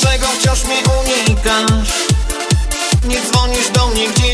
Dlaczego wciąż mnie unikasz? Nie dzwonisz do mnie, gdzie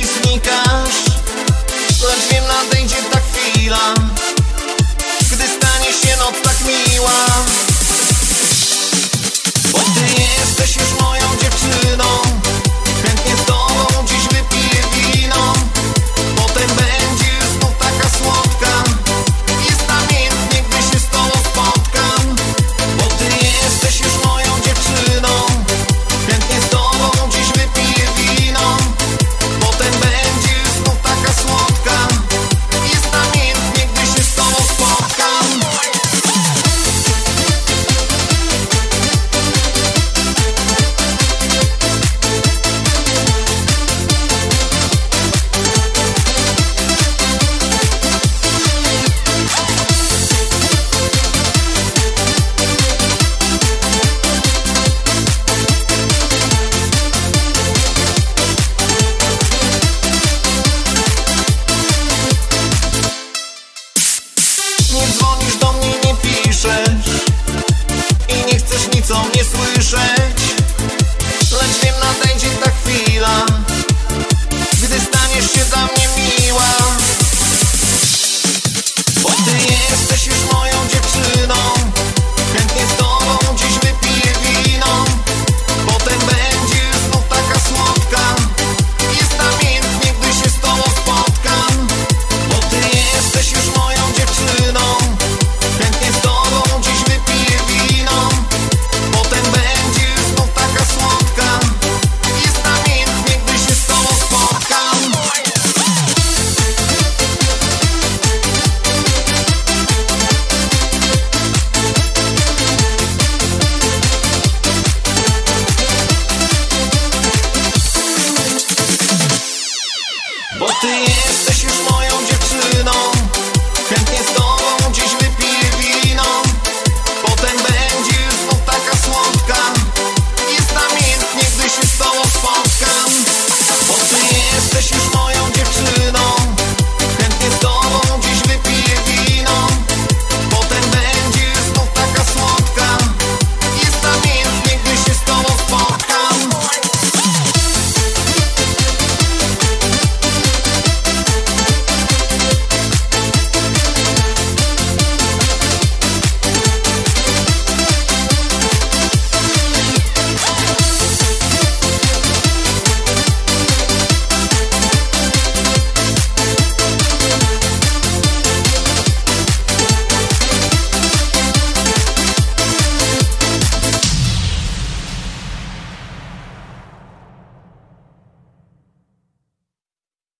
Bo ty jesteś już moją dziewczyną. Chętnie z tobą